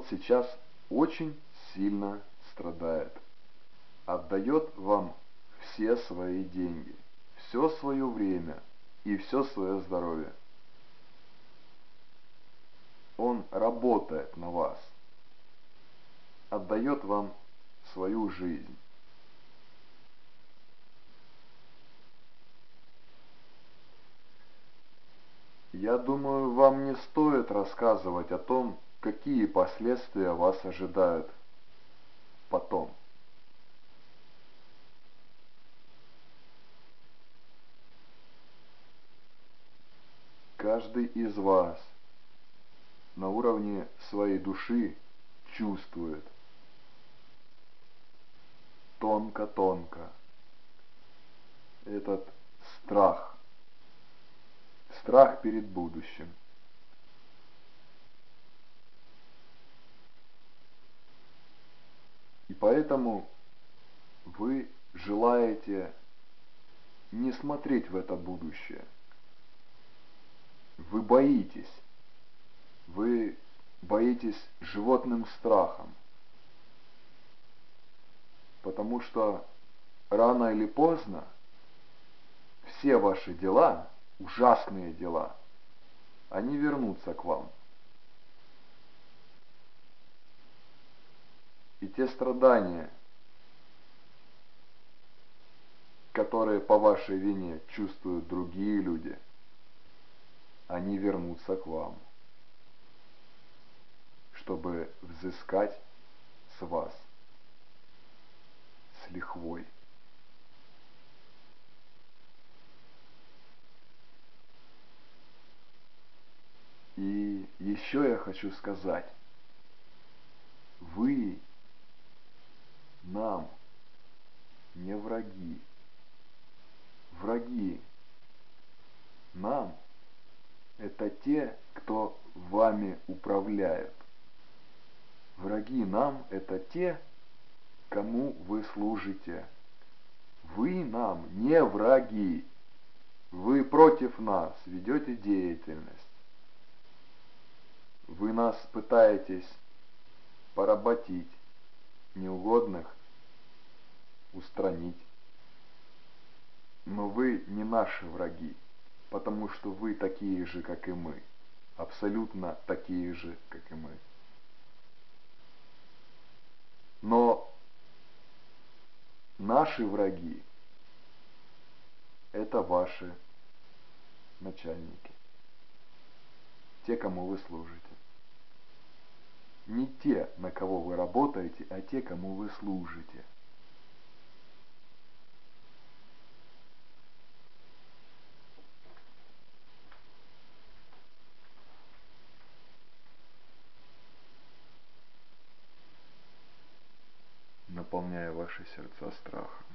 вот сейчас очень сильно страдает. Отдает вам все свои деньги, все свое время и все свое здоровье. Он работает на вас, отдает вам свою жизнь. Я думаю, вам не стоит рассказывать о том, какие последствия вас ожидают потом. Каждый из вас на уровне своей души чувствует тонко-тонко этот страх, страх перед будущим. Поэтому вы желаете не смотреть в это будущее. Вы боитесь. Вы боитесь животным страхом. Потому что рано или поздно все ваши дела, ужасные дела, они вернутся к вам. И те страдания, которые по вашей вине чувствуют другие люди, они вернутся к вам, чтобы взыскать с вас с лихвой. И еще я хочу сказать, вы нам не враги. Враги нам это те, кто вами управляет. Враги нам это те, кому вы служите. Вы нам не враги. Вы против нас ведете деятельность. Вы нас пытаетесь поработить, неугодных устранить. Но вы не наши враги, потому что вы такие же, как и мы. Абсолютно такие же, как и мы. Но наши враги – это ваши начальники, те, кому вы служите. Не те, на кого вы работаете, а те, кому вы служите. наполняя ваши сердца страхом.